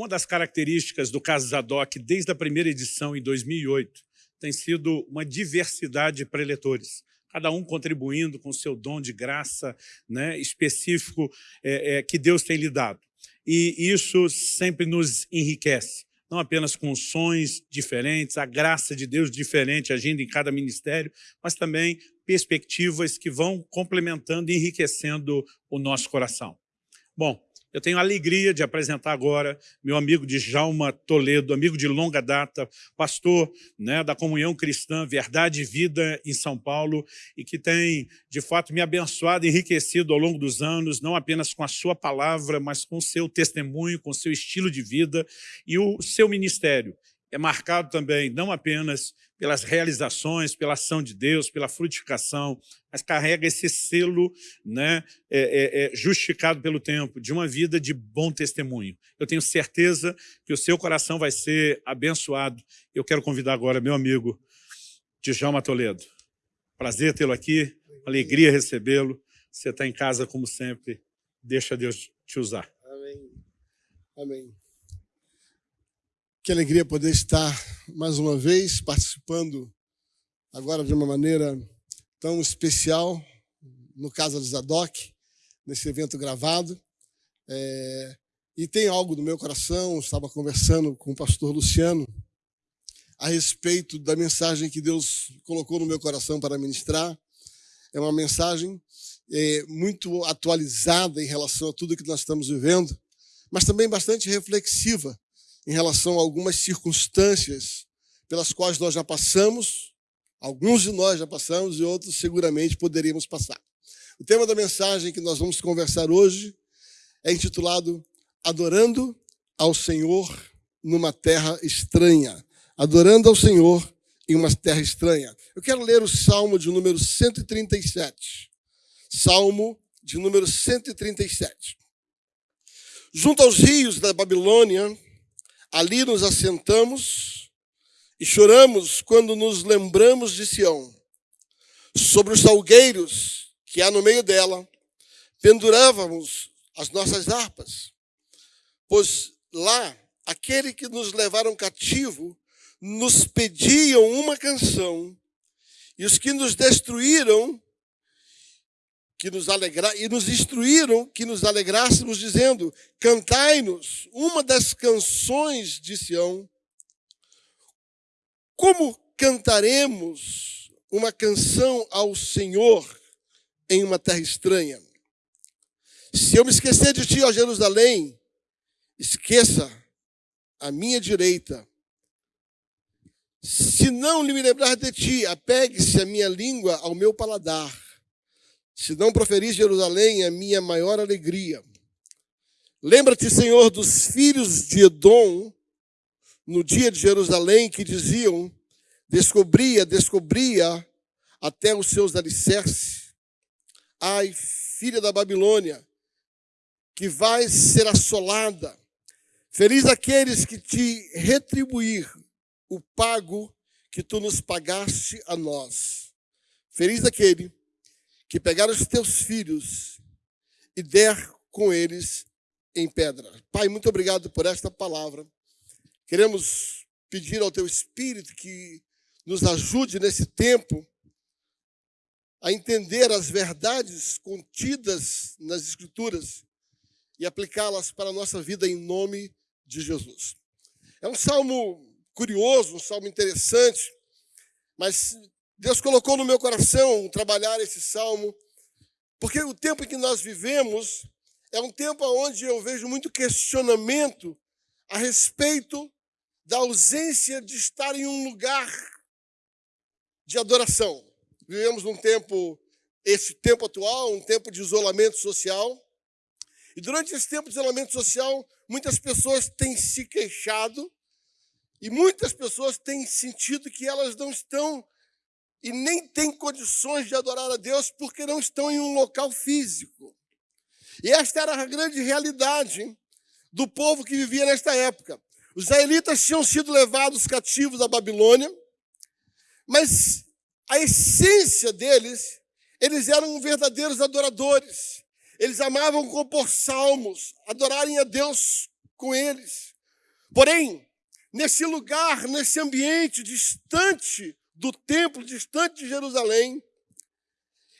Uma das características do caso Zadok, desde a primeira edição, em 2008, tem sido uma diversidade de preletores, cada um contribuindo com seu dom de graça né, específico é, é, que Deus tem lhe dado. E isso sempre nos enriquece, não apenas com sons diferentes, a graça de Deus diferente agindo em cada ministério, mas também perspectivas que vão complementando e enriquecendo o nosso coração. Bom, eu tenho a alegria de apresentar agora meu amigo Djalma Toledo, amigo de longa data, pastor né, da Comunhão Cristã Verdade e Vida em São Paulo e que tem, de fato, me abençoado enriquecido ao longo dos anos, não apenas com a sua palavra, mas com o seu testemunho, com o seu estilo de vida e o seu ministério. É marcado também não apenas pelas realizações, pela ação de Deus, pela frutificação, mas carrega esse selo né, é, é, é, justificado pelo tempo, de uma vida de bom testemunho. Eu tenho certeza que o seu coração vai ser abençoado. Eu quero convidar agora meu amigo Djalma Toledo. Prazer tê-lo aqui, alegria recebê-lo. Você está em casa como sempre. Deixa Deus te usar. Amém. Amém. Que alegria poder estar mais uma vez participando agora de uma maneira tão especial, no Casa de Zadok, nesse evento gravado. É, e tem algo no meu coração, estava conversando com o pastor Luciano a respeito da mensagem que Deus colocou no meu coração para ministrar. É uma mensagem é, muito atualizada em relação a tudo que nós estamos vivendo, mas também bastante reflexiva em relação a algumas circunstâncias pelas quais nós já passamos, alguns de nós já passamos e outros seguramente poderíamos passar. O tema da mensagem que nós vamos conversar hoje é intitulado Adorando ao Senhor numa terra estranha. Adorando ao Senhor em uma terra estranha. Eu quero ler o Salmo de número 137. Salmo de número 137. Junto aos rios da Babilônia, Ali nos assentamos e choramos quando nos lembramos de Sião. Sobre os salgueiros que há no meio dela, pendurávamos as nossas harpas, pois lá aquele que nos levaram cativo nos pediam uma canção, e os que nos destruíram que nos alegra e nos instruíram que nos alegrássemos dizendo: Cantai-nos uma das canções de Sião. Como cantaremos uma canção ao Senhor em uma terra estranha? Se eu me esquecer de ti, ó Jerusalém, esqueça a minha direita. Se não me lembrar de ti, apegue-se a minha língua ao meu paladar. Se não proferir Jerusalém, é minha maior alegria. Lembra-te, Senhor, dos filhos de Edom, no dia de Jerusalém, que diziam: descobria, descobria até os seus alicerces. Ai, filha da Babilônia, que vais ser assolada. Feliz aqueles que te retribuir o pago que tu nos pagaste a nós. Feliz aquele que pegar os teus filhos e der com eles em pedra. Pai, muito obrigado por esta palavra. Queremos pedir ao teu Espírito que nos ajude nesse tempo a entender as verdades contidas nas Escrituras e aplicá-las para a nossa vida em nome de Jesus. É um salmo curioso, um salmo interessante, mas Deus colocou no meu coração trabalhar esse salmo, porque o tempo em que nós vivemos é um tempo onde eu vejo muito questionamento a respeito da ausência de estar em um lugar de adoração. Vivemos num tempo, esse tempo atual, um tempo de isolamento social. E durante esse tempo de isolamento social, muitas pessoas têm se queixado e muitas pessoas têm sentido que elas não estão e nem têm condições de adorar a Deus porque não estão em um local físico. E esta era a grande realidade do povo que vivia nesta época. Os israelitas tinham sido levados cativos à Babilônia, mas a essência deles, eles eram verdadeiros adoradores. Eles amavam compor salmos, adorarem a Deus com eles. Porém, nesse lugar, nesse ambiente distante do templo, distante de Jerusalém,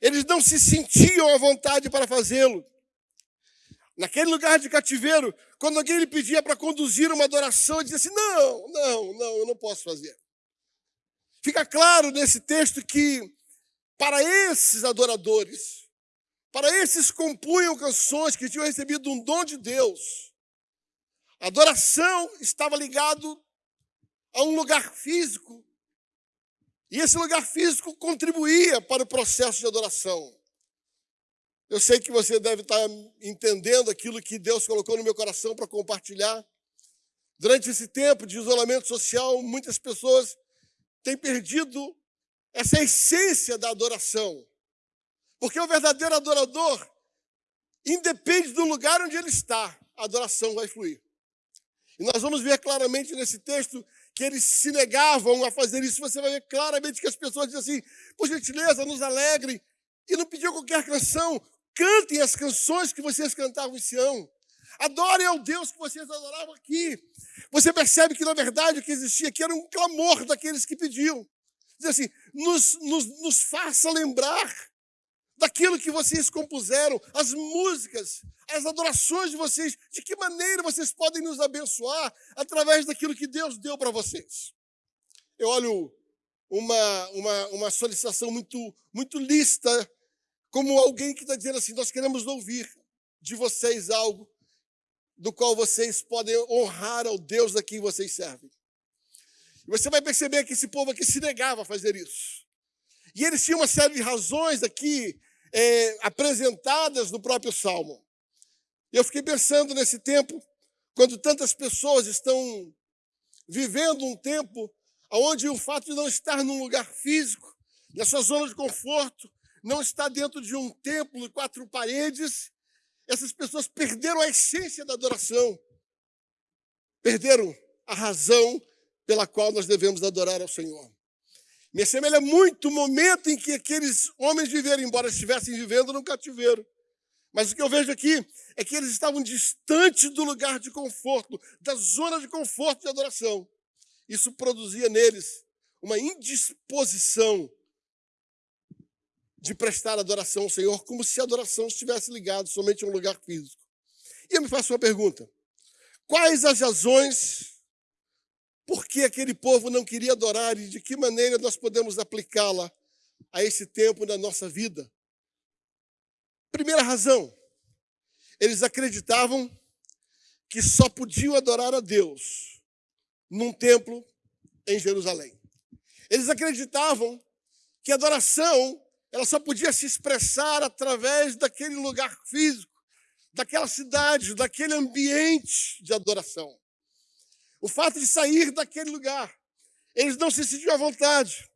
eles não se sentiam à vontade para fazê-lo. Naquele lugar de cativeiro, quando alguém lhe pedia para conduzir uma adoração, ele dizia assim: Não, não, não, eu não posso fazer. Fica claro nesse texto que, para esses adoradores, para esses compunham canções que tinham recebido um dom de Deus, a adoração estava ligado a um lugar físico. E esse lugar físico contribuía para o processo de adoração. Eu sei que você deve estar entendendo aquilo que Deus colocou no meu coração para compartilhar. Durante esse tempo de isolamento social, muitas pessoas têm perdido essa essência da adoração. Porque o verdadeiro adorador independe do lugar onde ele está, a adoração vai fluir. E nós vamos ver claramente nesse texto que eles se negavam a fazer isso. Você vai ver claramente que as pessoas dizem assim: por gentileza, nos alegre. E não pediu qualquer canção, Cantem as canções que vocês cantavam em Sião. Adorem ao Deus que vocês adoravam aqui. Você percebe que, na verdade, o que existia aqui era um clamor daqueles que pediam. Diz assim, nos, nos, nos faça lembrar daquilo que vocês compuseram, as músicas, as adorações de vocês, de que maneira vocês podem nos abençoar através daquilo que Deus deu para vocês. Eu olho uma, uma, uma solicitação muito, muito lista como alguém que está dizendo assim: nós queremos ouvir de vocês algo do qual vocês podem honrar ao Deus a quem vocês servem. E você vai perceber que esse povo aqui se negava a fazer isso. E eles tinham uma série de razões aqui é, apresentadas no próprio Salmo. E eu fiquei pensando nesse tempo, quando tantas pessoas estão vivendo um tempo onde o fato de não estar num lugar físico, nessa zona de conforto, não está dentro de um templo de quatro paredes. Essas pessoas perderam a essência da adoração, perderam a razão pela qual nós devemos adorar ao Senhor. Me assemelha muito o momento em que aqueles homens viveram, embora estivessem vivendo no cativeiro. Mas o que eu vejo aqui é que eles estavam distantes do lugar de conforto, da zona de conforto de adoração. Isso produzia neles uma indisposição de prestar adoração ao Senhor, como se a adoração estivesse ligada somente a um lugar físico. E eu me faço uma pergunta: quais as razões por que aquele povo não queria adorar e de que maneira nós podemos aplicá-la a esse tempo na nossa vida? Primeira razão, eles acreditavam que só podiam adorar a Deus num templo em Jerusalém. Eles acreditavam que a adoração ela só podia se expressar através daquele lugar físico, daquela cidade, daquele ambiente de adoração. O fato de sair daquele lugar, eles não se sentiam à vontade.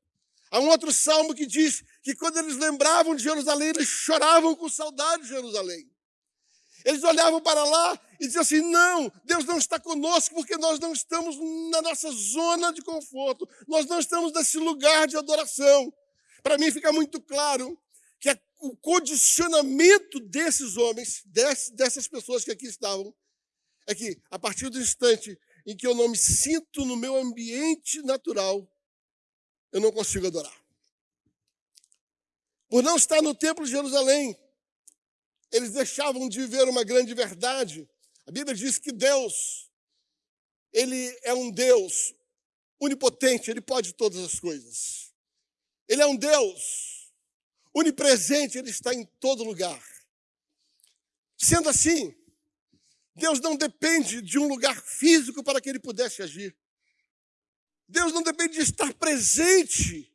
Há um outro salmo que diz que quando eles lembravam de Jerusalém, eles choravam com saudade de Jerusalém. Eles olhavam para lá e diziam assim: não, Deus não está conosco porque nós não estamos na nossa zona de conforto, nós não estamos nesse lugar de adoração. Para mim fica muito claro que o condicionamento desses homens, dessas pessoas que aqui estavam, é que a partir do instante em que eu não me sinto no meu ambiente natural, eu não consigo adorar. Por não estar no templo de Jerusalém, eles deixavam de ver uma grande verdade. A Bíblia diz que Deus, ele é um Deus onipotente, ele pode todas as coisas. Ele é um Deus onipresente, ele está em todo lugar. Sendo assim, Deus não depende de um lugar físico para que ele pudesse agir. Deus não depende de estar presente.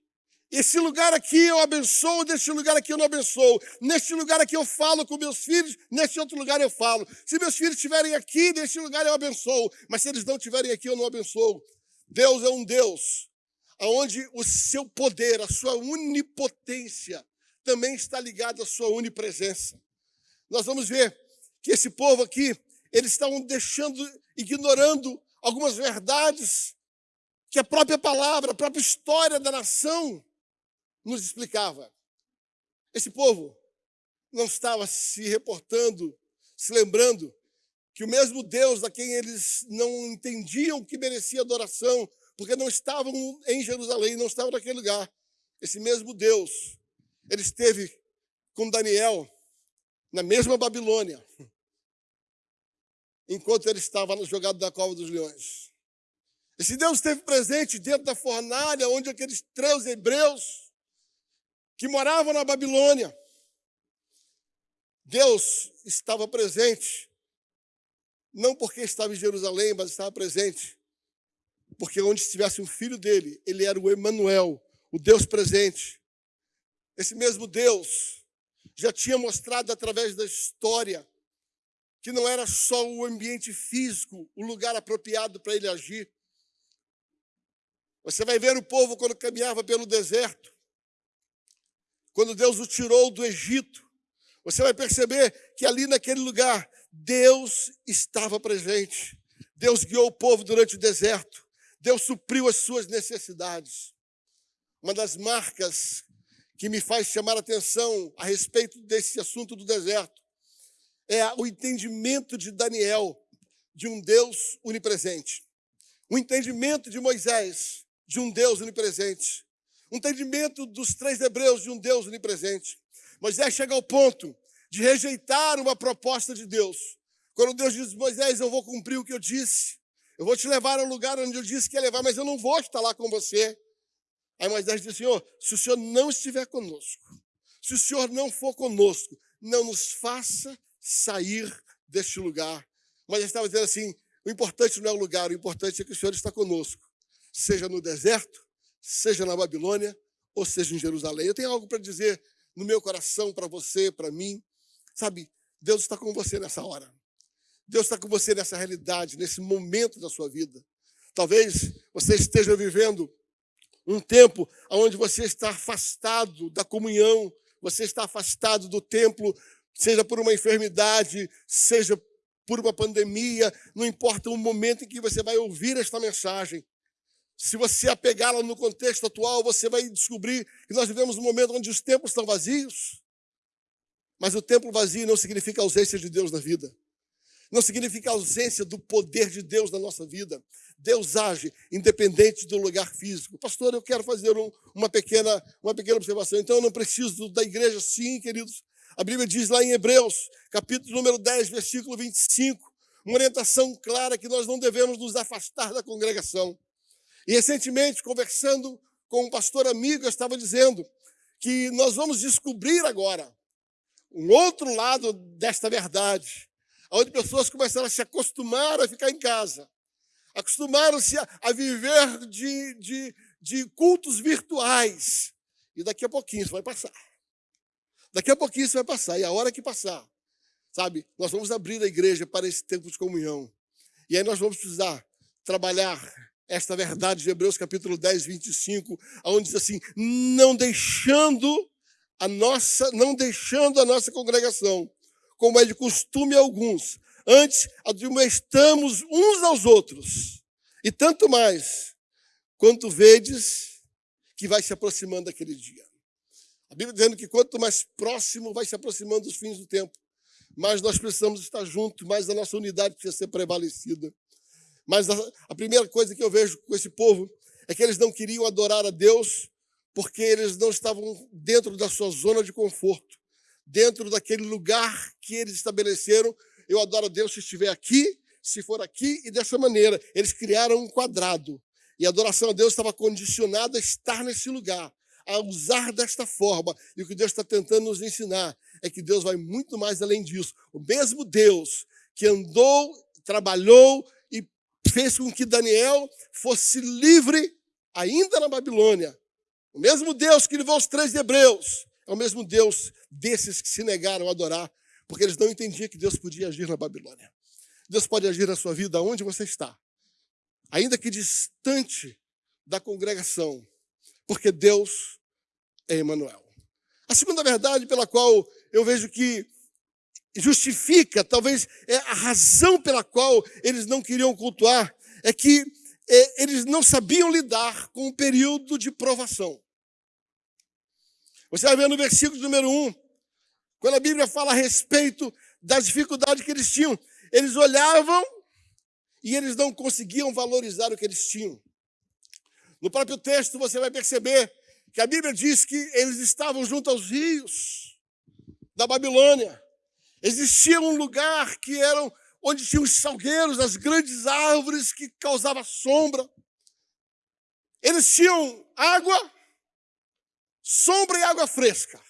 Esse lugar aqui eu abençoo, neste lugar aqui eu não abençoo. Neste lugar aqui eu falo com meus filhos, neste outro lugar eu falo. Se meus filhos estiverem aqui, neste lugar eu abençoo. Mas se eles não estiverem aqui, eu não abençoo. Deus é um Deus aonde o seu poder, a sua onipotência também está ligado à sua onipresença. Nós vamos ver que esse povo aqui, eles estavam deixando, ignorando algumas verdades que a própria palavra, a própria história da nação nos explicava. Esse povo não estava se reportando, se lembrando que o mesmo Deus a quem eles não entendiam que merecia adoração, porque não estavam em Jerusalém, não estavam naquele lugar, esse mesmo Deus, ele esteve com Daniel na mesma Babilônia, enquanto ele estava jogado na cova dos leões. Esse Deus esteve presente dentro da fornalha onde aqueles três hebreus que moravam na Babilônia, Deus estava presente, não porque estava em Jerusalém, mas estava presente, porque onde estivesse um filho dele, ele era o Emanuel, o Deus presente. Esse mesmo Deus já tinha mostrado através da história que não era só o ambiente físico, o lugar apropriado para ele agir. Você vai ver o povo quando caminhava pelo deserto, quando Deus o tirou do Egito, você vai perceber que ali naquele lugar, Deus estava presente. Deus guiou o povo durante o deserto. Deus supriu as suas necessidades. Uma das marcas que me faz chamar a atenção a respeito desse assunto do deserto é o entendimento de Daniel de um Deus onipresente. O entendimento de Moisés de um Deus onipresente. O entendimento dos três hebreus de um Deus onipresente. Moisés chega ao ponto de rejeitar uma proposta de Deus. Quando Deus diz, Moisés, eu vou cumprir o que eu disse. Eu vou te levar ao lugar onde eu disse que ia levar, mas eu não vou estar lá com você. Aí Moisés diz, Senhor, se o Senhor não estiver conosco, se o Senhor não for conosco, não nos faça sair deste lugar. Mas estava dizendo assim, o importante não é o lugar, o importante é que o Senhor está conosco. Seja no deserto, seja na Babilônia, ou seja em Jerusalém. Eu tenho algo para dizer no meu coração para você, para mim. Sabe, Deus está com você nessa hora. Deus está com você nessa realidade, nesse momento da sua vida. Talvez você esteja vivendo um tempo onde você está afastado da comunhão, você está afastado do templo, seja por uma enfermidade, seja por uma pandemia, não importa o momento em que você vai ouvir esta mensagem. Se você apegá-la no contexto atual, você vai descobrir que nós vivemos um momento onde os templos estão vazios. Mas o templo vazio não significa ausência de Deus na vida. Não significa ausência do poder de Deus na nossa vida. Deus age independente do lugar físico. Pastor, eu quero fazer um, uma, pequena, uma pequena observação. Então, eu não preciso da igreja, sim, queridos. A Bíblia diz lá em Hebreus, capítulo número 10, versículo 25, uma orientação clara que nós não devemos nos afastar da congregação. E recentemente, conversando com um pastor amigo, eu estava dizendo que nós vamos descobrir agora um outro lado desta verdade, onde pessoas começaram a se acostumar a ficar em casa, acostumaram-se a, a, viver de, de, de cultos virtuais. E daqui a pouquinho isso vai passar. Daqui a pouquinho isso vai passar. E a hora que passar, sabe, nós vamos abrir a igreja para esse tempo de comunhão. E aí nós vamos precisar trabalhar esta verdade de Hebreus capítulo 10, 25, onde diz assim: não deixando a nossa, não deixando a nossa congregação, como é de costume alguns, antes admoestamos uns aos outros, e tanto mais, quanto vedes que vai se aproximando aquele dia. A Bíblia dizendo que quanto mais próximo vai se aproximando os fins do tempo, mais nós precisamos estar juntos, mais a nossa unidade precisa ser prevalecida. Mas a, a primeira coisa que eu vejo com esse povo é que eles não queriam adorar a Deus porque eles não estavam dentro da sua zona de conforto, dentro daquele lugar que eles estabeleceram. Eu adoro a Deus se estiver aqui, se for aqui e dessa maneira. Eles criaram um quadrado. E a adoração a Deus estava condicionada a estar nesse lugar, a usar desta forma. E o que Deus está tentando nos ensinar é que Deus vai muito mais além disso. O mesmo Deus que andou, trabalhou e fez com que Daniel fosse livre ainda na Babilônia, o mesmo Deus que levou os três hebreus é o mesmo Deus desses que se negaram a adorar, porque eles não entendiam que Deus podia agir na Babilônia. Deus pode agir na sua vida onde você está, ainda que distante da congregação, porque Deus é Emmanuel. A segunda verdade pela qual eu vejo que justifica, talvez é a razão pela qual eles não queriam cultuar, é que é, eles não sabiam lidar com o período de provação. Você vai ver no versículo número 1, quando a Bíblia fala a respeito das dificuldades que eles tinham, eles olhavam e eles não conseguiam valorizar o que eles tinham. No próprio texto você vai perceber que a Bíblia diz que eles estavam junto aos rios da Babilônia. Existia um lugar que eram onde tinham os salgueiros, as grandes árvores que causavam sombra. Eles tinham água, sombra e água fresca.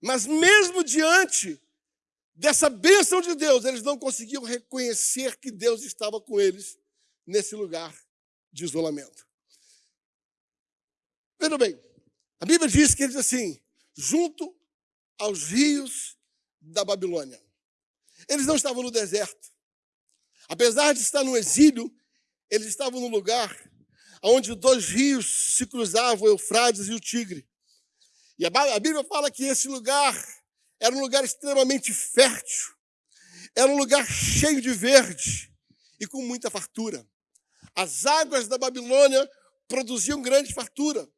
Mas mesmo diante dessa bênção de Deus, eles não conseguiam reconhecer que Deus estava com eles nesse lugar de isolamento. Veja bem, a Bíblia diz que eles assim, junto aos rios da Babilônia. Eles não estavam no deserto. Apesar de estar no exílio, eles estavam no lugar onde dois rios se cruzavam, o Eufrates e o Tigre. E a Bíblia fala que esse lugar era um lugar extremamente fértil, era um lugar cheio de verde e com muita fartura. As águas da Babilônia produziam grande fartura.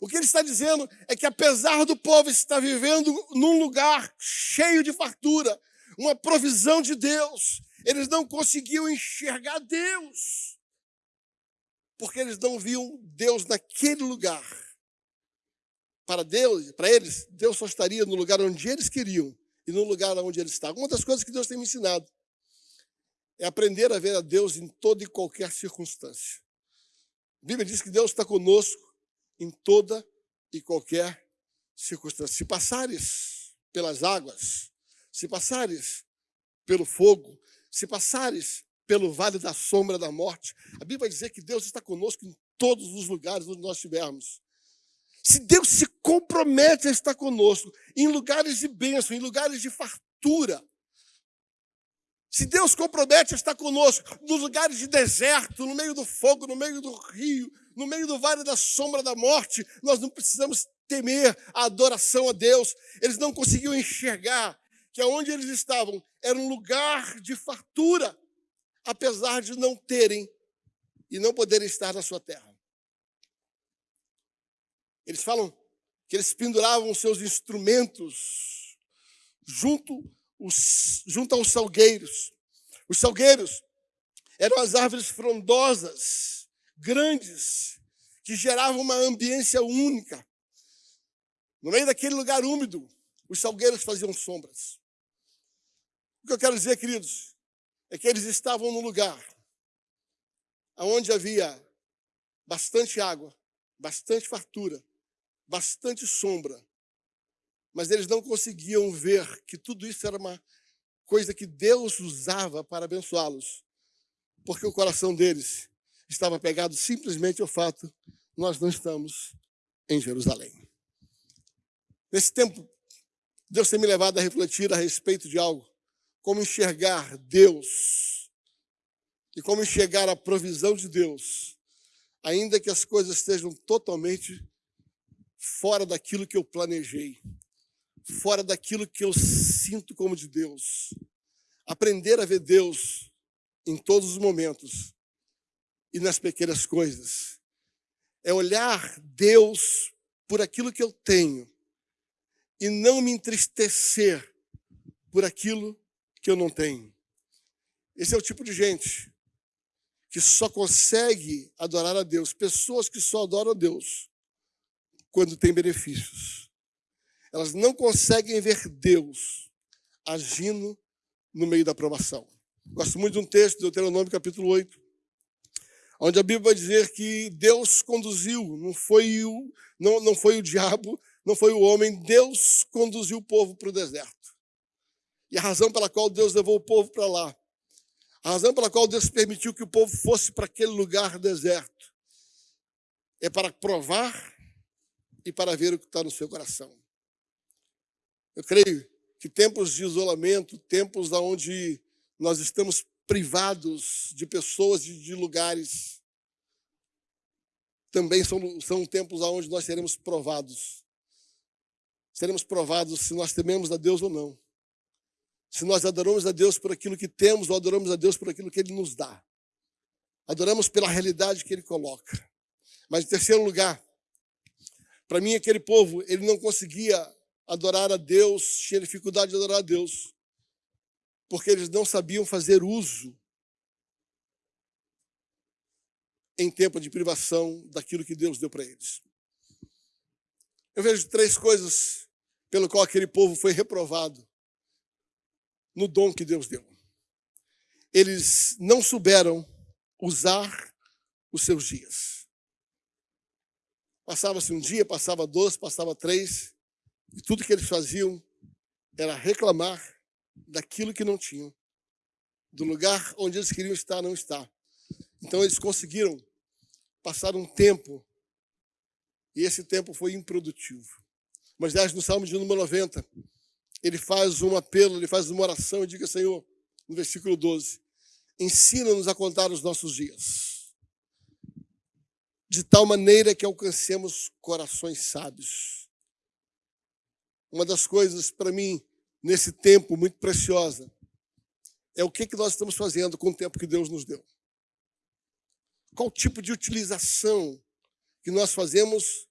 O que ele está dizendo é que, apesar do povo estar vivendo num lugar cheio de fartura, uma provisão de Deus, eles não conseguiam enxergar Deus, porque eles não viam Deus naquele lugar. Para Deus, para eles, Deus só estaria no lugar onde eles queriam e no lugar onde eles estavam. Uma das coisas que Deus tem me ensinado é aprender a ver a Deus em toda e qualquer circunstância. A Bíblia diz que Deus está conosco em toda e qualquer circunstância. Se passares pelas águas, se passares pelo fogo, se passares pelo vale da sombra da morte, a Bíblia vai dizer que Deus está conosco em todos os lugares onde nós estivermos. Se Deus se compromete a estar conosco em lugares de bênção, em lugares de fartura, se Deus compromete a estar conosco nos lugares de deserto, no meio do fogo, no meio do rio, no meio do vale da sombra da morte, nós não precisamos temer a adoração a Deus. Eles não conseguiam enxergar que aonde eles estavam era um lugar de fartura, apesar de não terem e não poderem estar na sua terra. Eles falam que eles penduravam seus instrumentos junto, os, junto aos salgueiros. Os salgueiros eram as árvores frondosas, grandes, que geravam uma ambiência única. No meio daquele lugar úmido, os salgueiros faziam sombras. O que eu quero dizer, queridos, é que eles estavam num lugar onde havia bastante água, bastante fartura, bastante sombra, mas eles não conseguiam ver que tudo isso era uma coisa que Deus usava para abençoá-los, porque o coração deles estava pegado simplesmente ao fato nós não estamos em Jerusalém. Nesse tempo, Deus tem me levado a refletir a respeito de algo, como enxergar Deus e como enxergar a provisão de Deus, ainda que as coisas estejam totalmente fora daquilo que eu planejei, fora daquilo que eu sinto como de Deus. Aprender a ver Deus em todos os momentos e nas pequenas coisas. É olhar Deus por aquilo que eu tenho e não me entristecer por aquilo que eu não tenho. Esse é o tipo de gente que só consegue adorar a Deus, pessoas que só adoram a Deus quando tem benefícios. Elas não conseguem ver Deus agindo no meio da aprovação. Gosto muito de um texto, Deuteronômio capítulo 8, onde a Bíblia vai dizer que Deus conduziu, não foi o, não, não foi o diabo, não foi o homem, Deus conduziu o povo para o deserto. E a razão pela qual Deus levou o povo para lá, a razão pela qual Deus permitiu que o povo fosse para aquele lugar deserto, é para provar e para ver o que está no seu coração. Eu creio que tempos de isolamento, tempos onde nós estamos privados de pessoas e de lugares, também são, são tempos onde nós seremos provados. Seremos provados se nós tememos a Deus ou não. Se nós adoramos a Deus por aquilo que temos ou adoramos a Deus por aquilo que Ele nos dá. Adoramos pela realidade que Ele coloca. Mas, em terceiro lugar, para mim, aquele povo, ele não conseguia adorar a Deus, tinha dificuldade de adorar a Deus, porque eles não sabiam fazer uso em tempo de privação daquilo que Deus deu para eles. Eu vejo três coisas pelo qual aquele povo foi reprovado no dom que Deus deu. Eles não souberam usar os seus dias. Passava-se um dia, passava dois, passava três, e tudo que eles faziam era reclamar daquilo que não tinham, do lugar onde eles queriam estar, não está. Então eles conseguiram passar um tempo, e esse tempo foi improdutivo. Mas, aliás, no Salmo de número 90, ele faz um apelo, ele faz uma oração e diga, Senhor, no versículo 12, ensina-nos a contar os nossos dias de tal maneira que alcancemos corações sábios. Uma das coisas, para mim, nesse tempo muito preciosa, é o que, que nós estamos fazendo com o tempo que Deus nos deu. Qual tipo de utilização que nós fazemos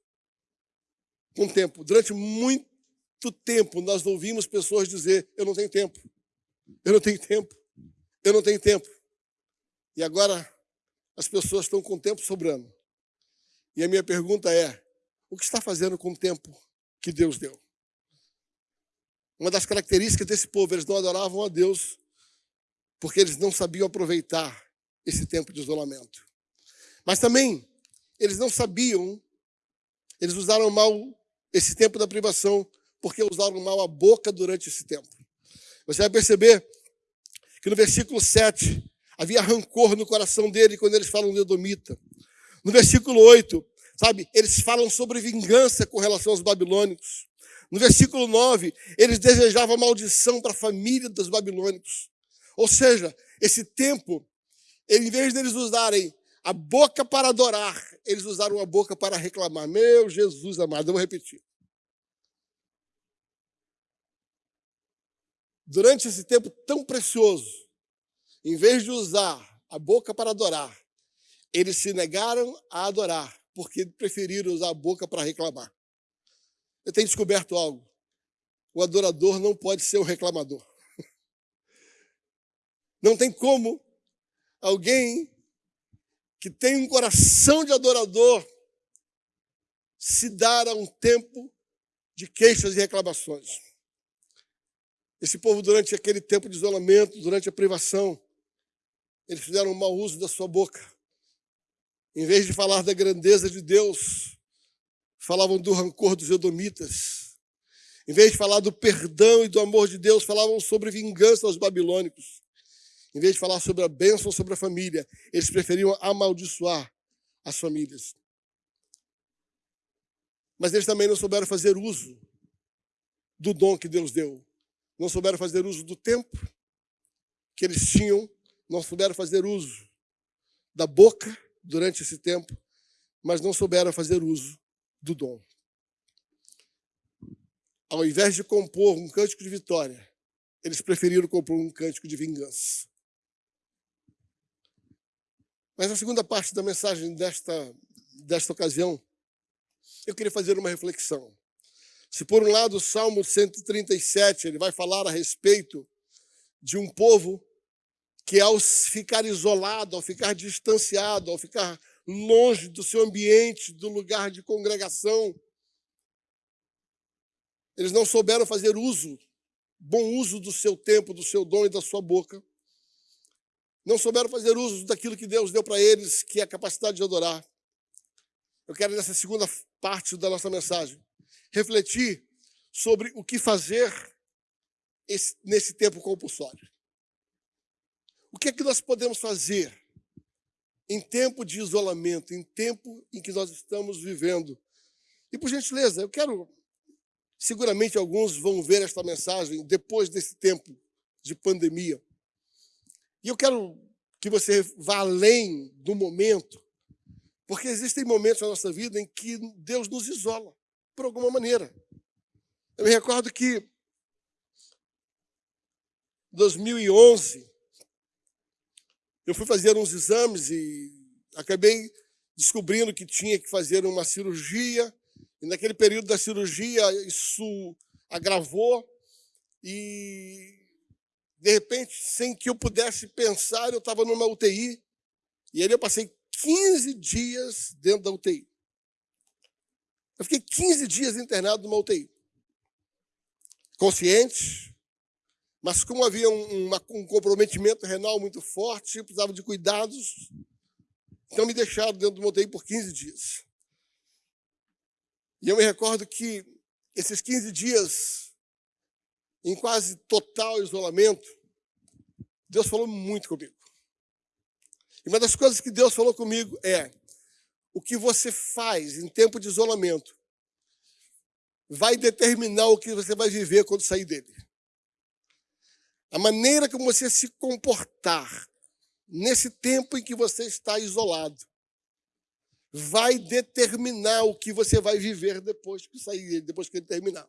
com o tempo? Durante muito tempo, nós ouvimos pessoas dizer: Eu não tenho tempo, eu não tenho tempo, eu não tenho tempo. E agora as pessoas estão com o tempo sobrando. E a minha pergunta é: o que está fazendo com o tempo que Deus deu? Uma das características desse povo, eles não adoravam a Deus porque eles não sabiam aproveitar esse tempo de isolamento. Mas também, eles não sabiam, eles usaram mal esse tempo da privação porque usaram mal a boca durante esse tempo. Você vai perceber que no versículo 7 havia rancor no coração dele quando eles falam de Edomita. No versículo 8, sabe, eles falam sobre vingança com relação aos babilônicos. No versículo 9, eles desejavam maldição para a família dos babilônicos. Ou seja, esse tempo, em vez deles usarem a boca para adorar, eles usaram a boca para reclamar. Meu Jesus amado, eu vou repetir. Durante esse tempo tão precioso, em vez de usar a boca para adorar, eles se negaram a adorar, porque preferiram usar a boca para reclamar. Eu tenho descoberto algo. O adorador não pode ser um reclamador. Não tem como alguém que tem um coração de adorador se dar a um tempo de queixas e reclamações. Esse povo, durante aquele tempo de isolamento, durante a privação, eles fizeram um mau uso da sua boca. Em vez de falar da grandeza de Deus, falavam do rancor dos edomitas. Em vez de falar do perdão e do amor de Deus, falavam sobre vingança aos babilônicos. Em vez de falar sobre a bênção sobre a família, eles preferiam amaldiçoar as famílias. Mas eles também não souberam fazer uso do dom que Deus deu. Não souberam fazer uso do tempo que eles tinham, não souberam fazer uso da boca durante esse tempo, mas não souberam fazer uso do dom. Ao invés de compor um cântico de vitória, eles preferiram compor um cântico de vingança. Mas na segunda parte da mensagem desta, desta ocasião, eu queria fazer uma reflexão. Se por um lado o Salmo 137 ele vai falar a respeito de um povo que ao ficar isolado, ao ficar distanciado, ao ficar longe do seu ambiente, do lugar de congregação, eles não souberam fazer uso, bom uso do seu tempo, do seu dom e da sua boca. Não souberam fazer uso daquilo que Deus deu para eles, que é a capacidade de adorar. Eu quero, nessa segunda parte da nossa mensagem, refletir sobre o que fazer esse, nesse tempo compulsório. O que é que nós podemos fazer em tempo de isolamento, em tempo em que nós estamos vivendo? E por gentileza, eu quero. Seguramente alguns vão ver esta mensagem depois desse tempo de pandemia. E eu quero que você vá além do momento, porque existem momentos na nossa vida em que Deus nos isola, por alguma maneira. Eu me recordo que 2011 eu fui fazer uns exames e acabei descobrindo que tinha que fazer uma cirurgia. E naquele período da cirurgia, isso agravou. E De repente, sem que eu pudesse pensar, eu estava numa UTI. E aí eu passei 15 dias dentro da UTI. Eu fiquei 15 dias internado numa UTI. Consciente, mas como havia um, um comprometimento renal muito forte, precisava de cuidados, então me deixaram dentro do UTI por 15 dias. E eu me recordo que esses 15 dias, em quase total isolamento, Deus falou muito comigo. E uma das coisas que Deus falou comigo é: o que você faz em tempo de isolamento vai determinar o que você vai viver quando sair dele. A maneira como você se comportar nesse tempo em que você está isolado vai determinar o que você vai viver depois que sair, depois que ele terminar.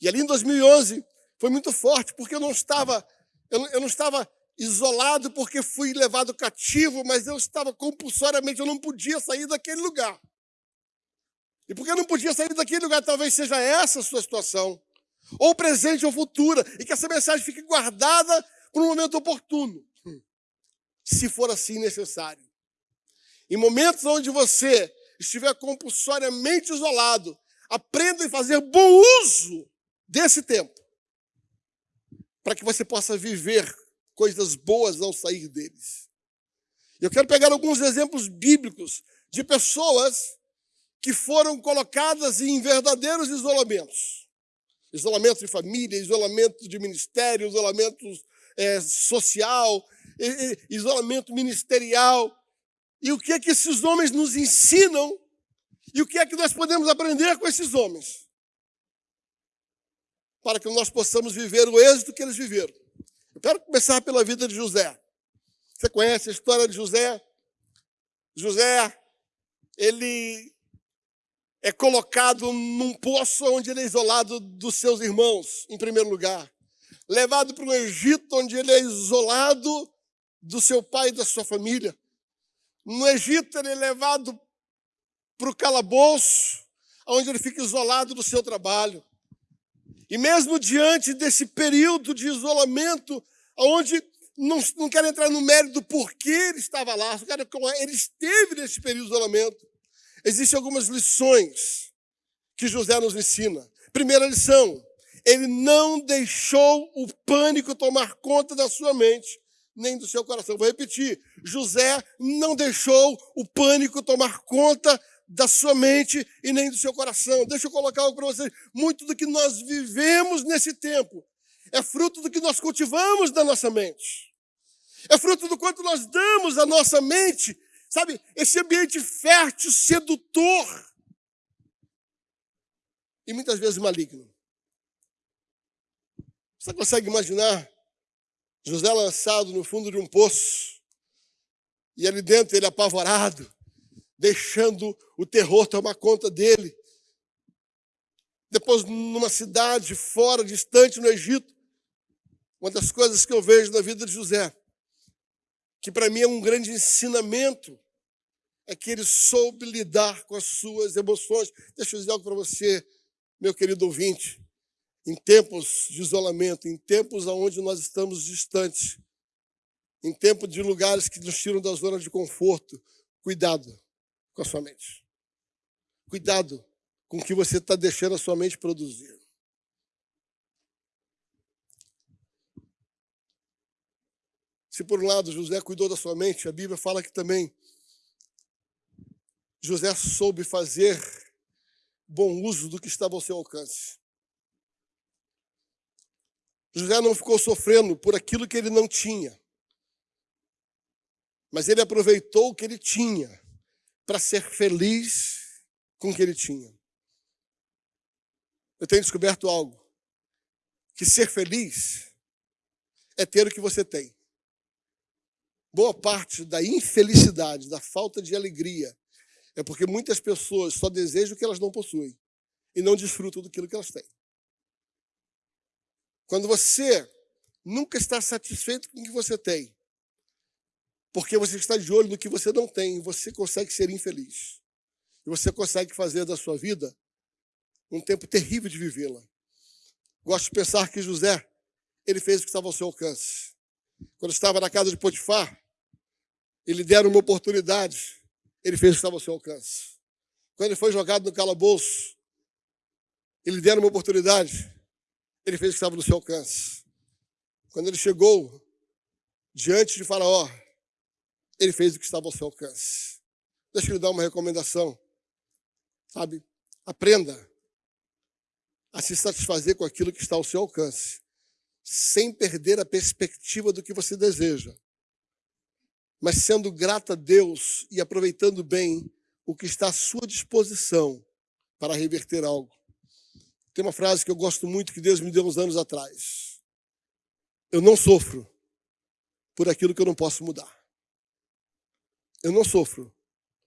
E ali em 2011 foi muito forte, porque eu não estava, eu não estava isolado porque fui levado cativo, mas eu estava compulsoriamente, eu não podia sair daquele lugar. E porque eu não podia sair daquele lugar, talvez seja essa a sua situação, ou presente ou futura, e que essa mensagem fique guardada para um momento oportuno, se for assim necessário. Em momentos onde você estiver compulsoriamente isolado, aprenda a fazer bom uso desse tempo, para que você possa viver coisas boas ao sair deles. Eu quero pegar alguns exemplos bíblicos de pessoas que foram colocadas em verdadeiros isolamentos. Isolamento de família, isolamento de ministério, isolamento é, social, isolamento ministerial. E o que é que esses homens nos ensinam e o que é que nós podemos aprender com esses homens? Para que nós possamos viver o êxito que eles viveram. Eu quero começar pela vida de José. Você conhece a história de José? José, ele é colocado num poço onde ele é isolado dos seus irmãos, em primeiro lugar. Levado para o Egito, onde ele é isolado do seu pai e da sua família. No Egito, ele é levado para o calabouço, onde ele fica isolado do seu trabalho. E mesmo diante desse período de isolamento, onde não, não quero entrar no mérito do porquê ele estava lá, só quero ele esteve nesse período de isolamento. Existem algumas lições que José nos ensina. Primeira lição, ele não deixou o pânico tomar conta da sua mente, nem do seu coração. Vou repetir: José não deixou o pânico tomar conta da sua mente e nem do seu coração. Deixa eu colocar algo para vocês. Muito do que nós vivemos nesse tempo é fruto do que nós cultivamos na nossa mente. É fruto do quanto nós damos à nossa mente, sabe, esse ambiente fértil, sedutor e muitas vezes maligno. Você consegue imaginar José lançado no fundo de um poço e ali dentro ele apavorado, deixando o terror tomar conta dele. Depois, numa cidade fora, distante no Egito, uma das coisas que eu vejo na vida de José, que para mim é um grande ensinamento, é que ele soube lidar com as suas emoções. Deixa eu dizer algo para você, meu querido ouvinte. Em tempos de isolamento, em tempos onde nós estamos distantes, em tempos de lugares que nos tiram da zona de conforto, cuidado com a sua mente. Cuidado com o que você está deixando a sua mente produzir. Se por um lado José cuidou da sua mente, a Bíblia fala que também José soube fazer bom uso do que estava ao seu alcance. José não ficou sofrendo por aquilo que ele não tinha, mas ele aproveitou o que ele tinha para ser feliz com o que ele tinha. Eu tenho descoberto algo: que ser feliz é ter o que você tem. Boa parte da infelicidade, da falta de alegria, é porque muitas pessoas só desejam o que elas não possuem e não desfrutam daquilo que elas têm. Quando você nunca está satisfeito com o que você tem, porque você está de olho no que você não tem, você consegue ser infeliz. E você consegue fazer da sua vida um tempo terrível de vivê-la. Gosto de pensar que José, ele fez o que estava ao seu alcance. Quando estava na casa de Potifar, ele deram uma oportunidade, ele fez o que estava ao seu alcance. Quando ele foi jogado no calabouço, ele deram uma oportunidade, ele fez o que estava no seu alcance. Quando ele chegou diante de Faraó, ele fez o que estava ao seu alcance. Deixa eu lhe dar uma recomendação. Sabe? Aprenda a se satisfazer com aquilo que está ao seu alcance, sem perder a perspectiva do que você deseja, mas sendo grato a Deus e aproveitando bem o que está à sua disposição para reverter algo. Tem uma frase que eu gosto muito que Deus me deu uns anos atrás. Eu não sofro por aquilo que eu não posso mudar. Eu não sofro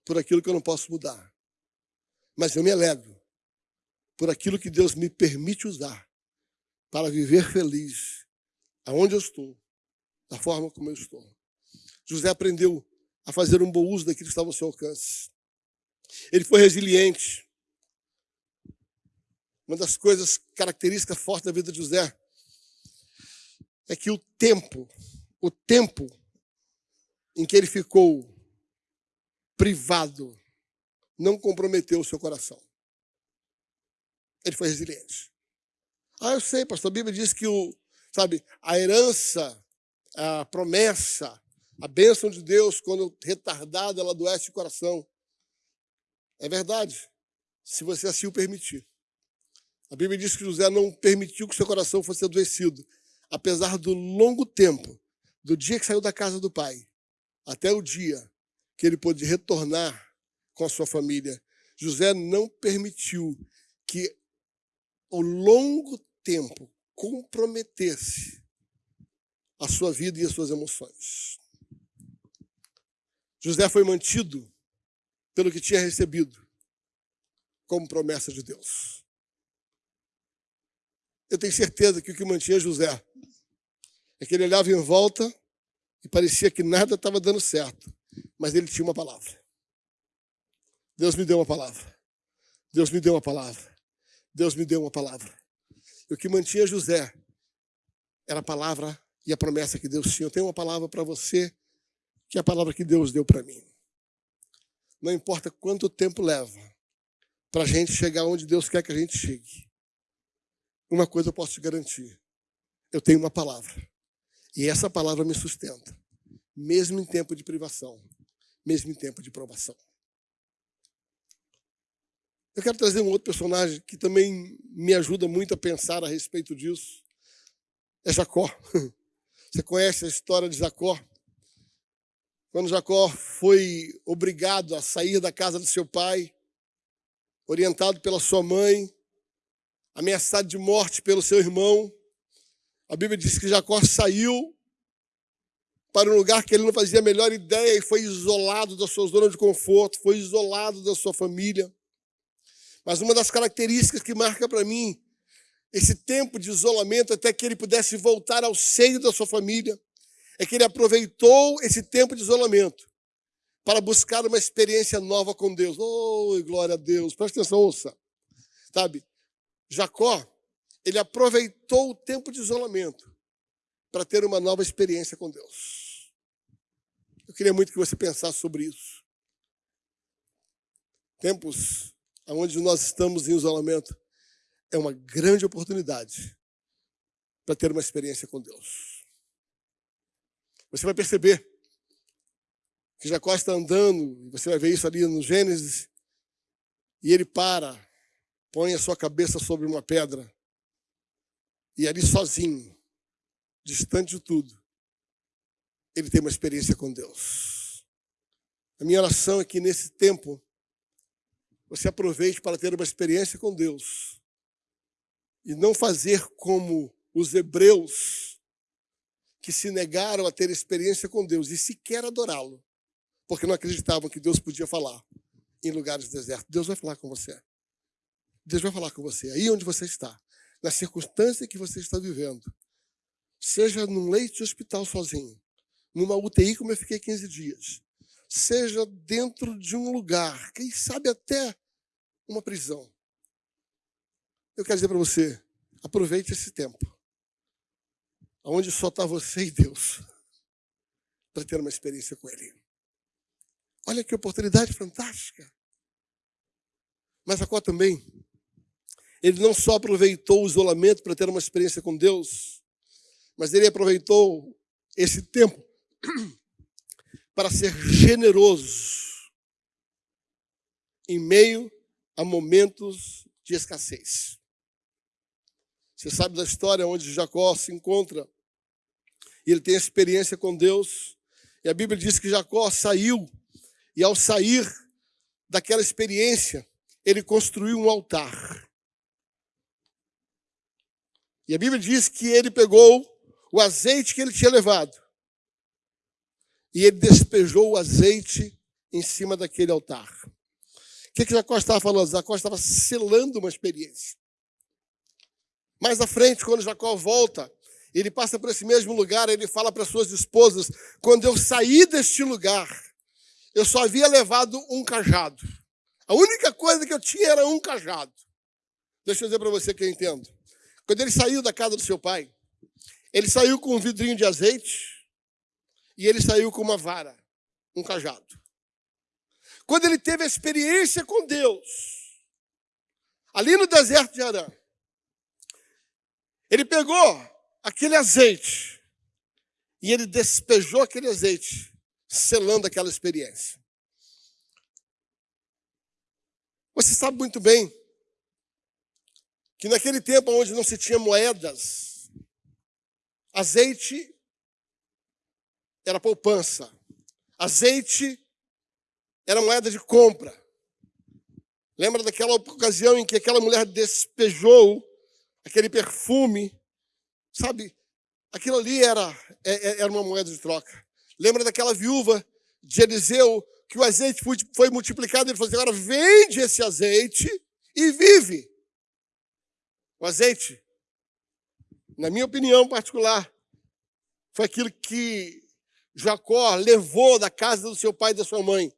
por aquilo que eu não posso mudar. Mas eu me alegro por aquilo que Deus me permite usar para viver feliz aonde eu estou, da forma como eu estou. José aprendeu a fazer um bom uso daquilo que estava ao seu alcance. Ele foi resiliente. Uma das coisas características fortes da vida de José é que o tempo, o tempo em que ele ficou privado, não comprometeu o seu coração. Ele foi resiliente. Ah, eu sei, pastor. A Bíblia diz que o, sabe, a herança, a promessa, a bênção de Deus, quando retardada, ela adoece o coração. É verdade, se você assim o permitir. A Bíblia diz que José não permitiu que seu coração fosse adoecido, apesar do longo tempo, do dia que saiu da casa do pai, até o dia que ele pôde retornar com a sua família. José não permitiu que o longo tempo comprometesse a sua vida e as suas emoções. José foi mantido pelo que tinha recebido como promessa de Deus. Eu tenho certeza que o que mantinha José é que ele olhava em volta e parecia que nada estava dando certo, mas ele tinha uma palavra. Deus me deu uma palavra. Deus me deu uma palavra. Deus me deu uma palavra. E o que mantinha José era a palavra e a promessa que Deus tinha. Eu tenho uma palavra para você, que é a palavra que Deus deu para mim. Não importa quanto tempo leva para a gente chegar onde Deus quer que a gente chegue. Uma coisa eu posso te garantir: eu tenho uma palavra. E essa palavra me sustenta, mesmo em tempo de privação, mesmo em tempo de provação. Eu quero trazer um outro personagem que também me ajuda muito a pensar a respeito disso. É Jacó. Você conhece a história de Jacó? Quando Jacó foi obrigado a sair da casa do seu pai, orientado pela sua mãe, ameaçado de morte pelo seu irmão, a Bíblia diz que Jacó saiu para um lugar que ele não fazia a melhor ideia e foi isolado da sua zona de conforto, foi isolado da sua família. Mas uma das características que marca para mim esse tempo de isolamento até que ele pudesse voltar ao seio da sua família, é que ele aproveitou esse tempo de isolamento para buscar uma experiência nova com Deus. Oh, glória a Deus. Presta atenção, ouça. Sabe, Jacó, ele aproveitou o tempo de isolamento para ter uma nova experiência com Deus. Eu queria muito que você pensasse sobre isso. Tempos onde nós estamos em isolamento, é uma grande oportunidade para ter uma experiência com Deus. Você vai perceber que Jacó está andando, você vai ver isso ali no Gênesis, e ele para, põe a sua cabeça sobre uma pedra, e ali sozinho, distante de tudo, ele tem uma experiência com Deus. A minha oração é que nesse tempo você aproveite para ter uma experiência com Deus. E não fazer como os hebreus que se negaram a ter experiência com Deus e sequer adorá-lo, porque não acreditavam que Deus podia falar em lugares desertos. Deus vai falar com você. Deus vai falar com você aí onde você está, na circunstância que você está vivendo. Seja num leito de hospital sozinho, numa UTI como eu fiquei 15 dias, seja dentro de um lugar, quem sabe até uma prisão. Eu quero dizer para você, aproveite esse tempo onde só está você e Deus, para ter uma experiência com Ele. Olha que oportunidade fantástica. Mas Jacó também, ele não só aproveitou o isolamento para ter uma experiência com Deus, mas ele aproveitou esse tempo para ser generoso em meio a momentos de escassez. Você sabe da história onde Jacó se encontra e ele tem experiência com Deus. E a Bíblia diz que Jacó saiu e ao sair daquela experiência, ele construiu um altar. E a Bíblia diz que ele pegou o azeite que ele tinha levado e ele despejou o azeite em cima daquele altar. O que, que Jacó estava falando? Jacó estava selando uma experiência. Mais à frente, quando Jacó volta, ele passa por esse mesmo lugar, ele fala para suas esposas: quando eu saí deste lugar, eu só havia levado um cajado. A única coisa que eu tinha era um cajado. Deixa eu dizer para você que eu entendo. Quando ele saiu da casa do seu pai, ele saiu com um vidrinho de azeite e ele saiu com uma vara, um cajado. Quando ele teve a experiência com Deus, ali no deserto de Arã, ele pegou aquele azeite e ele despejou aquele azeite, selando aquela experiência. Você sabe muito bem que naquele tempo onde não se tinha moedas, azeite era poupança, azeite era moeda de compra. Lembra daquela ocasião em que aquela mulher despejou aquele perfume, sabe? Aquilo ali era, é, é, era uma moeda de troca. Lembra daquela viúva de Eliseu que o azeite foi multiplicado, ele falou assim, agora vende esse azeite e vive. O azeite, na minha opinião particular, foi aquilo que Jacó levou da casa do seu pai e da sua mãe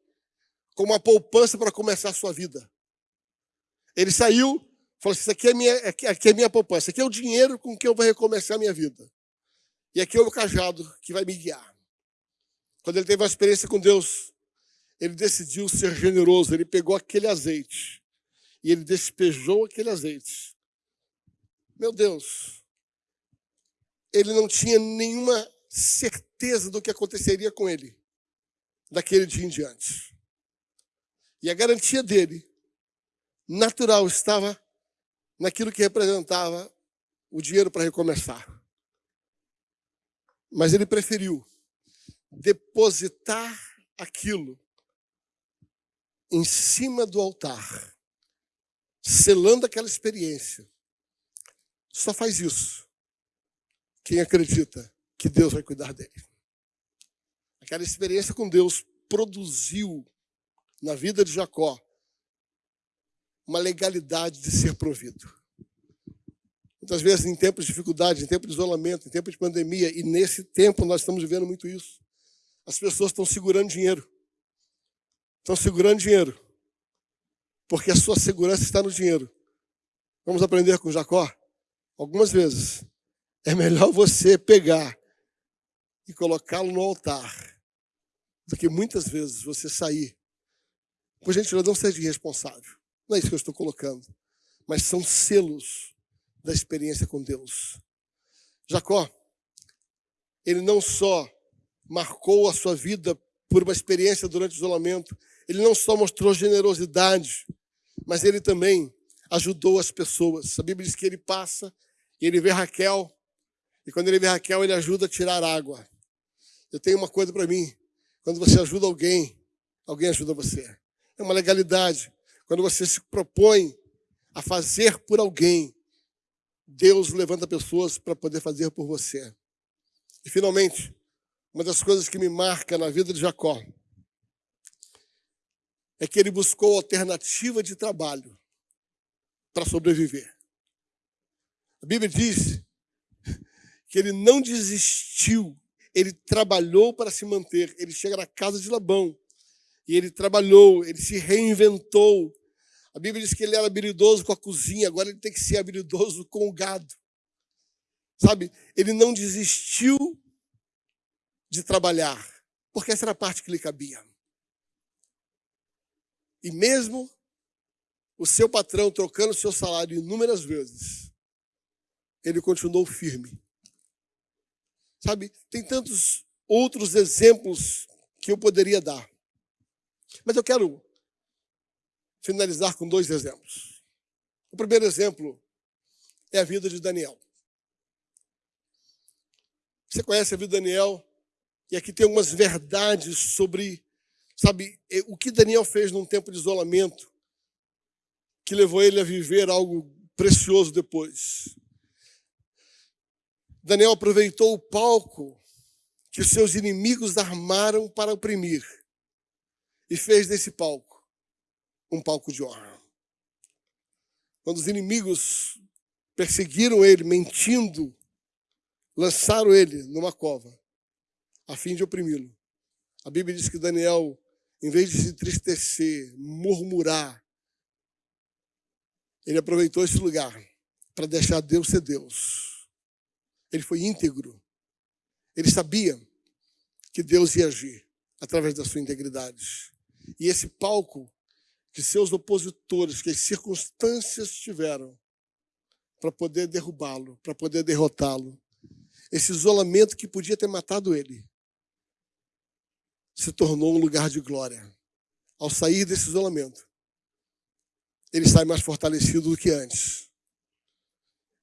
como uma poupança para começar a sua vida. Ele saiu, falou assim, isso aqui é minha, aqui é minha poupança, aqui é o dinheiro com que eu vou recomeçar a minha vida. E aqui é o cajado que vai me guiar. Quando ele teve uma experiência com Deus, ele decidiu ser generoso. Ele pegou aquele azeite e ele despejou aquele azeite. Meu Deus, ele não tinha nenhuma certeza do que aconteceria com ele daquele dia em diante. E a garantia dele, natural, estava naquilo que representava o dinheiro para recomeçar. Mas ele preferiu depositar aquilo em cima do altar, selando aquela experiência. Só faz isso quem acredita que Deus vai cuidar dele. Aquela experiência com Deus produziu na vida de Jacó uma legalidade de ser provido. Muitas vezes, em tempos de dificuldade, em tempo de isolamento, em tempo de pandemia, e nesse tempo nós estamos vivendo muito isso, as pessoas estão segurando dinheiro estão segurando dinheiro, porque a sua segurança está no dinheiro. Vamos aprender com Jacó? Algumas vezes é melhor você pegar e colocá-lo no altar do que muitas vezes você sair. Por gentileza, não seja irresponsável. Não é isso que eu estou colocando. Mas são selos da experiência com Deus. Jacó, ele não só marcou a sua vida por uma experiência durante o isolamento, ele não só mostrou generosidade, mas ele também ajudou as pessoas. A Bíblia diz que ele passa e ele vê Raquel, e quando ele vê Raquel, ele ajuda a tirar água. Eu tenho uma coisa para mim: quando você ajuda alguém, alguém ajuda você. É uma legalidade. Quando você se propõe a fazer por alguém, Deus levanta pessoas para poder fazer por você. E finalmente, uma das coisas que me marca na vida de Jacó é que ele buscou alternativa de trabalho para sobreviver. A Bíblia diz que ele não desistiu, ele trabalhou para se manter. Ele chega na casa de Labão e ele trabalhou, ele se reinventou. A Bíblia diz que ele era habilidoso com a cozinha, agora ele tem que ser habilidoso com o gado. Sabe, ele não desistiu de trabalhar, porque essa era a parte que lhe cabia. E mesmo o seu patrão trocando seu salário inúmeras vezes, ele continuou firme. Sabe, tem tantos outros exemplos que eu poderia dar. Mas eu quero finalizar com dois exemplos. O primeiro exemplo é a vida de Daniel. Você conhece a vida de Daniel? E aqui tem algumas verdades sobre, sabe, o que Daniel fez num tempo de isolamento que levou ele a viver algo precioso depois. Daniel aproveitou o palco que seus inimigos armaram para oprimir e fez desse palco um palco de honra. Quando os inimigos perseguiram ele, mentindo, lançaram ele numa cova, a fim de oprimi-lo. A Bíblia diz que Daniel, em vez de se entristecer, murmurar, ele aproveitou esse lugar para deixar Deus ser Deus. Ele foi íntegro. Ele sabia que Deus ia agir através da sua integridade. E esse palco seus opositores, que as circunstâncias tiveram para poder derrubá-lo, para poder derrotá-lo, esse isolamento que podia ter matado ele, se tornou um lugar de glória. Ao sair desse isolamento, ele sai mais fortalecido do que antes.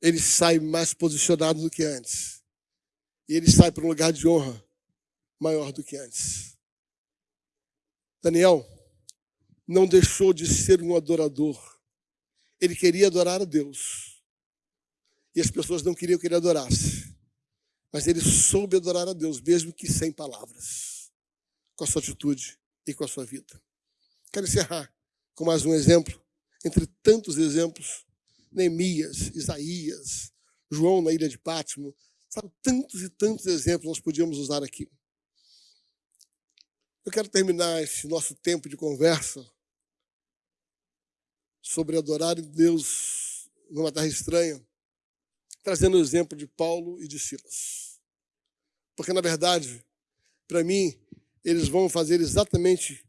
Ele sai mais posicionado do que antes. E ele sai para um lugar de honra maior do que antes. Daniel não deixou de ser um adorador. Ele queria adorar a Deus. E as pessoas não queriam que ele adorasse. Mas ele soube adorar a Deus, mesmo que sem palavras, com a sua atitude e com a sua vida. Quero encerrar com mais um exemplo, entre tantos exemplos. Neemias, Isaías, João na ilha de Pátimo, sabe, tantos e tantos exemplos nós podíamos usar aqui. Eu quero terminar esse nosso tempo de conversa sobre adorar Deus numa terra estranha, trazendo o exemplo de Paulo e de Silas. Porque, na verdade, para mim, eles vão fazer exatamente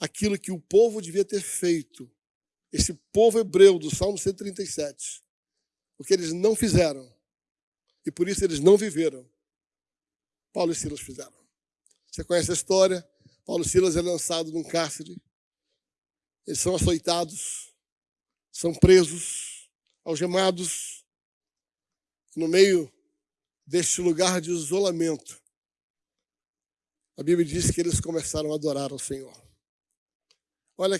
aquilo que o povo devia ter feito. Esse povo hebreu do Salmo 137. O que eles não fizeram. E por isso eles não viveram. Paulo e Silas fizeram. Você conhece a história? Paulo e Silas é lançado num cárcere. Eles são açoitados, são presos, algemados. No meio deste lugar de isolamento, a Bíblia diz que eles começaram a adorar ao Senhor. Olha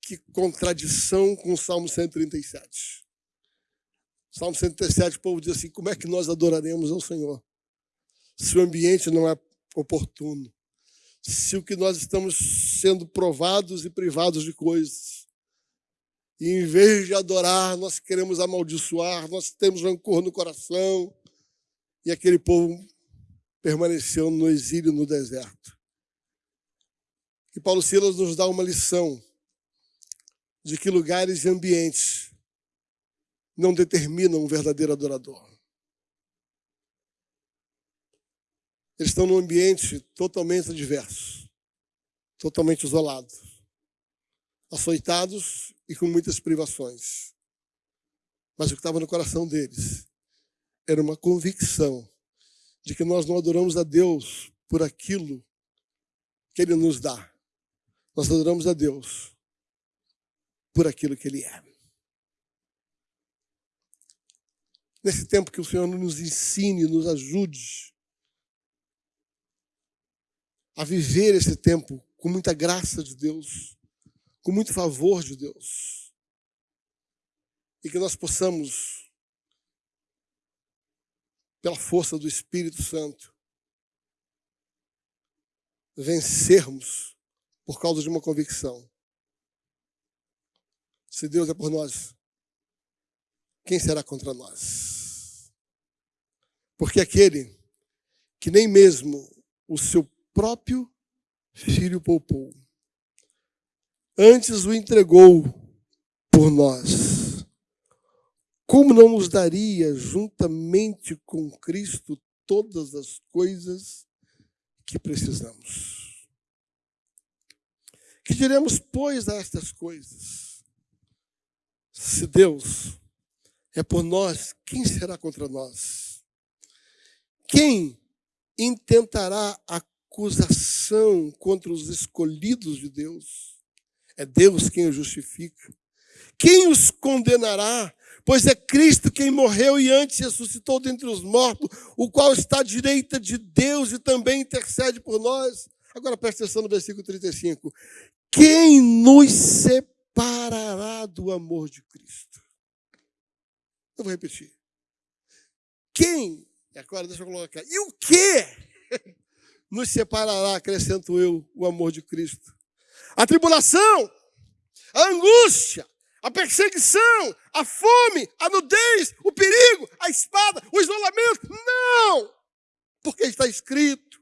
que contradição com o Salmo 137. Salmo 137, o povo diz assim: como é que nós adoraremos ao Senhor? Se o ambiente não é oportuno, se o que nós estamos sendo provados e privados de coisas, e em vez de adorar, nós queremos amaldiçoar, nós temos rancor no coração, e aquele povo permaneceu no exílio no deserto. E Paulo Silas nos dá uma lição de que lugares e ambientes não determinam um verdadeiro adorador. Eles estão num ambiente totalmente adverso, totalmente isolado, açoitados e com muitas privações. Mas o que estava no coração deles era uma convicção de que nós não adoramos a Deus por aquilo que Ele nos dá. Nós adoramos a Deus por aquilo que Ele é. Nesse tempo que o Senhor nos ensine, nos ajude a viver esse tempo com muita graça de Deus, com muito favor de Deus. E que nós possamos pela força do Espírito Santo, vencermos por causa de uma convicção. Se Deus é por nós, quem será contra nós? Porque aquele que nem mesmo o seu próprio filho poupou, antes o entregou por nós, como não nos daria, juntamente com Cristo, todas as coisas que precisamos? Que diremos, pois, a estas coisas? Se Deus é por nós, quem será contra nós? Quem intentará acusação contra os escolhidos de Deus? É Deus quem os justifica. Quem os condenará? Pois é Cristo quem morreu e antes ressuscitou dentre os mortos, o qual está à direita de Deus e também intercede por nós. Agora preste atenção no versículo 35. Quem nos separará do amor de Cristo? Eu vou repetir. Quem, agora deixa eu colocar, e o que nos separará, acrescento eu, o amor de Cristo? A tribulação, a angústia, a perseguição, a fome, a nudez, o perigo, a espada, o isolamento. Não! Porque está escrito: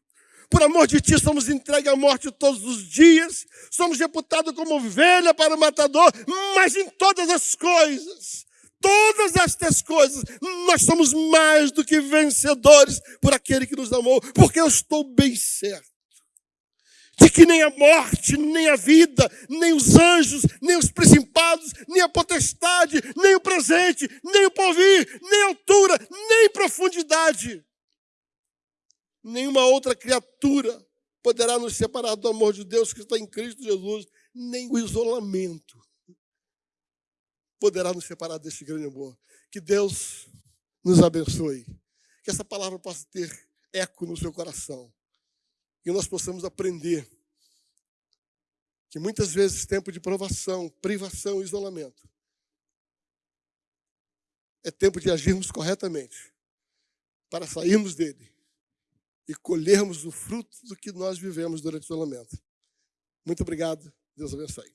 por amor de ti somos entregues à morte todos os dias, somos reputados como ovelha para o matador, mas em todas as coisas, todas estas coisas, nós somos mais do que vencedores por aquele que nos amou, porque eu estou bem certo de que nem a morte, nem a vida, nem os anjos, nem os principados, nem a potestade, nem o presente, nem o porvir, nem a altura, nem profundidade, nenhuma outra criatura poderá nos separar do amor de Deus que está em Cristo Jesus, nem o isolamento poderá nos separar deste grande amor. Que Deus nos abençoe. Que essa palavra possa ter eco no seu coração que nós possamos aprender que muitas vezes tempo de provação, privação, isolamento é tempo de agirmos corretamente para sairmos dele e colhermos o fruto do que nós vivemos durante o isolamento. Muito obrigado. Deus abençoe.